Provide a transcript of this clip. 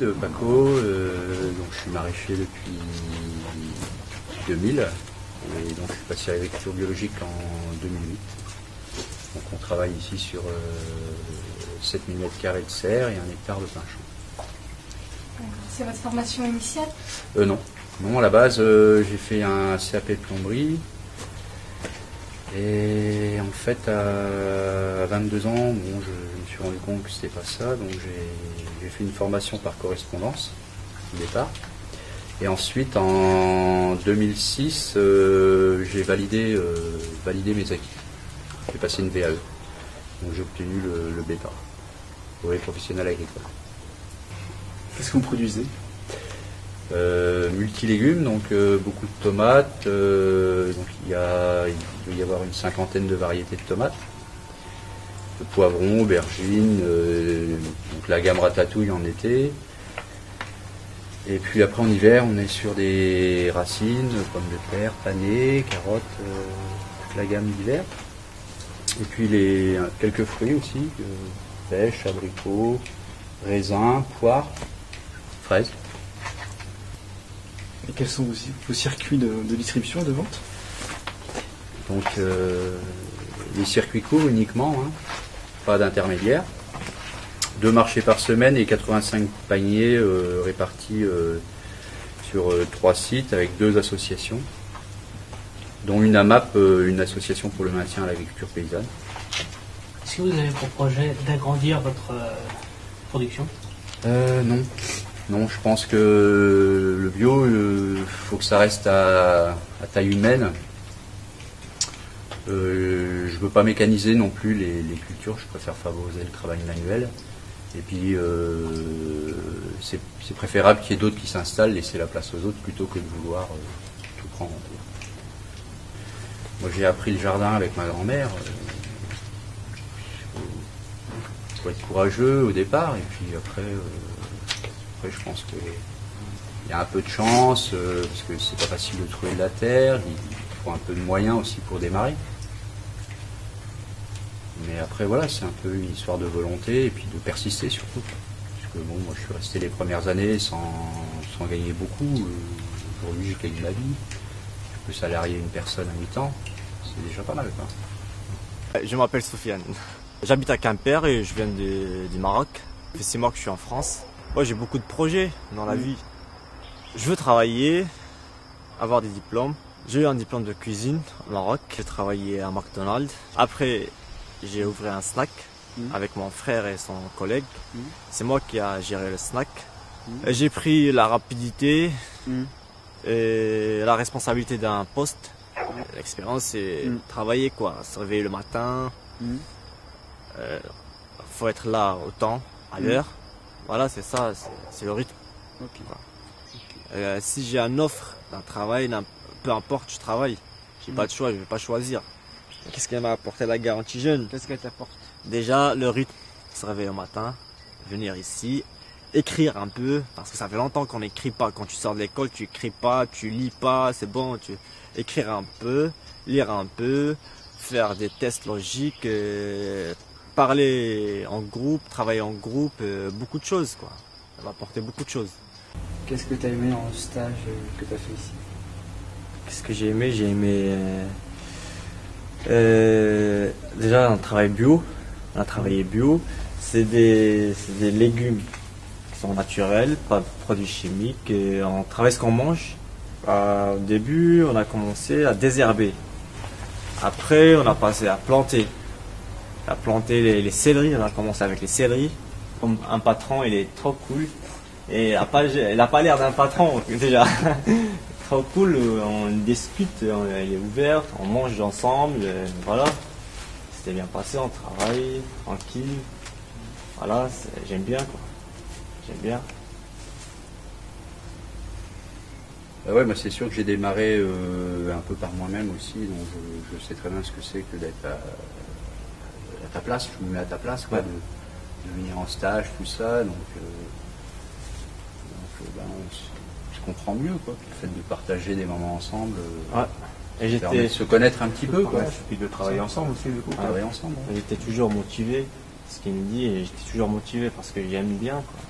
Nico, euh, donc je suis maraîcher depuis 2000 et donc je suis passé à l'agriculture biologique en 2008. Donc on travaille ici sur euh, 7000 m2 de serre et un hectare de pain C'est votre formation initiale? Euh, non. Non, à la base, euh, j'ai fait un CAP de plomberie. Et en fait, à 22 ans, bon, je, suis rendu compte que c'était pas ça. Donc j'ai fait une formation par correspondance au départ. Et ensuite, en 2006, euh, j'ai validé, euh, validé mes acquis. J'ai passé une VAE. Donc j'ai obtenu le, le BEPA, brevet professionnel agricole. Qu'est-ce que vous produisez? Euh, multilégumes, donc euh, beaucoup de tomates. donc il, y a, il doit y avoir une cinquantaine de variétés de tomates. Poivrons, aubergines, euh, donc la gamme ratatouille en été. Et puis après en hiver, on est sur des racines, pommes de terre, panées, carottes, euh, toute la gamme d'hiver. Et puis les, quelques fruits aussi, euh, pêche, abricots, raisins, poires, fraises. Et quels sont aussi vos circuits de, de distribution et de vente? Donc euh, les circuits courts uniquement, hein, pas d'intermédiaire. Deux marchés par semaine et 85 paniers euh, répartis euh, sur euh, trois sites avec deux associations, dont une AMAP, une association pour le maintien à l'agriculture paysanne. Est-ce que vous avez pour projet d'agrandir votre production? Non. Non, je pense que le bio, il faut que ça reste à, à taille humaine. Euh, je veux pas mécaniser non plus les, cultures, je préfère favoriser le travail manuel. Et puis, euh, c'est préférable qu'il y ait d'autres qui s'installent, laisser la place aux autres, plutôt que de vouloir euh, tout prendre. Moi, j'ai appris le jardin avec ma grand-mère. Il faut être courageux au départ, et puis après, après je pense que il y a un peu de chance, parce que c'est pas facile de trouver de la terre, il faut un peu de moyens aussi pour démarrer. Mais après, voilà, c'est un peu une histoire de volonté et puis de persister surtout. Parce que bon, moi je suis resté les premières années sans, sans gagner beaucoup. Euh, Aujourd'hui, j'ai gagné ma vie. Je peux salarier une personne à mi-temps. C'est déjà pas mal, quoi. Je m'appelle Sofiane. J'habite à Quimper et je viens de- du Maroc. Ça fait six mois que je suis en France. Moi, j'ai beaucoup de projets dans la vie. Je veux travailler, avoir des diplômes. J'ai eu un diplôme de cuisine au Maroc. J'ai travaillé à McDonald's. Après, j'ai ouvert un snack Mhm. avec mon frère et son collègue. Mhm. C'est moi qui a géré le snack. Et J'ai pris la rapidité et la responsabilité d'un poste. L'expérience, c'est travailler quoi, se réveiller le matin, euh, faut être là au temps, à l'heure. Voilà, c'est ça, c'est- le rythme. Euh, si j'ai un offre d'un travail, peu importe, je travaille. J'ai Mhm. pas de choix, je vais pas choisir. Qu'est-ce qu'elle m'a apporté la garantie jeune Qu'est-ce qu'elle t'apporte Déjà, le rythme, se réveiller au matin, venir ici, écrire un peu, parce que ça fait longtemps qu'on n'écrit pas. Quand tu sors de l'école, tu écris pas, tu lis pas, c'est bon, tu écrire un peu, lire un peu, faire des tests logiques, euh, parler en groupe, travailler en groupe, euh, beaucoup de choses quoi. Ça va apporter beaucoup de choses. Qu'est-ce que tu as aimé le stage euh, que tu as fait ici? Qu'est-ce que j'ai aimé? J'ai aimé euh, euh, déjà un travail bio. On a travaillé bio. C'est des, légumes qui sont naturels, pas de produits chimiques. Et on travaille ce qu'on mange. Au début, on a commencé à désherber. Après, on a passé à planter. À planter les, les céleris. On a commencé avec les céleris. Comme un patron, il est trop cool. Et il a pas, il a pas l'air d'un patron déjà. Trop cool, euh, on discute, on, elle est ouverte, on mange ensemble, euh, voilà. C'était bien passé, on travaille, tranquille. Voilà, j'aime bien quoi. J'aime bien. Bah ouais, moi c'est sûr que j'ai démarré euh, un peu par moi-même aussi, donc je, je sais très bien ce que c'est que d'être à, à ta place, je me mets à ta place, quoi, Ouais. de, de venir en stage, tout ça, donc, euh, donc, ben, on, comprend mieux, quoi, le fait de partager des moments ensemble, euh, Ouais. Et j'étais, se connaître un petit peu, quoi, puis de travailler ensemble aussi, du coup. travailler ensemble. j'étais toujours motivé, ce qu'il me dit, et j'étais toujours motivé parce que j'aime bien quoi.